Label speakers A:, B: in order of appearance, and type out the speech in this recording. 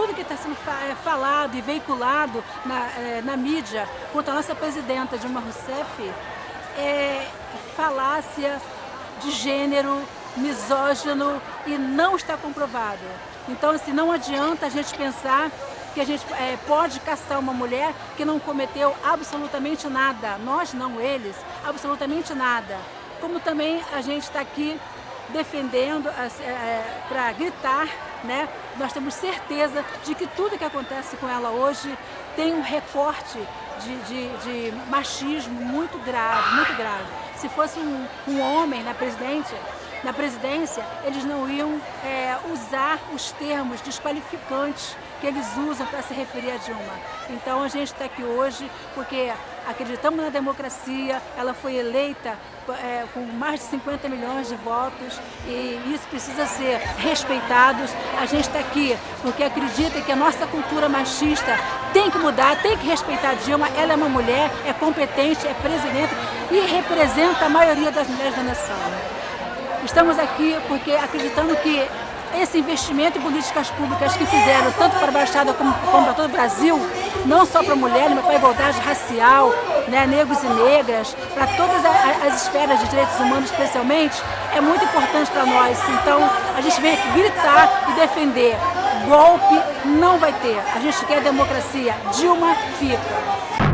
A: tudo que está sendo é, falado e veiculado na, é, na mídia contra a nossa presidenta Dilma Rousseff é falácia de gênero, misógino e não está comprovado. Então, assim, não adianta a gente pensar que a gente é, pode caçar uma mulher que não cometeu absolutamente nada, nós não, eles, absolutamente nada. Como também a gente está aqui defendendo é para gritar, né? nós temos certeza de que tudo que acontece com ela hoje tem um recorte de, de, de machismo muito grave, muito grave. Se fosse um, um homem na presidente, na presidência, eles não iam é, usar os termos desqualificantes que eles usam para se referir a Dilma. Então a gente está aqui hoje porque acreditamos na democracia, ela foi eleita é, com mais de 50 milhões de votos e isso precisa ser respeitado. A gente está aqui porque acredita que a nossa cultura machista tem que mudar, tem que respeitar a Dilma, ela é uma mulher, é competente, é presidente e representa a maioria das mulheres da nação. Estamos aqui porque acreditando que esse investimento em políticas públicas que fizeram tanto para a Baixada como, como para todo o Brasil, não só para mulheres, mas para a igualdade racial, né, negros e negras, para todas as esferas de direitos humanos especialmente, é muito importante para nós. Então a gente vem aqui gritar e defender. Golpe não vai ter. A gente quer democracia. Dilma fica.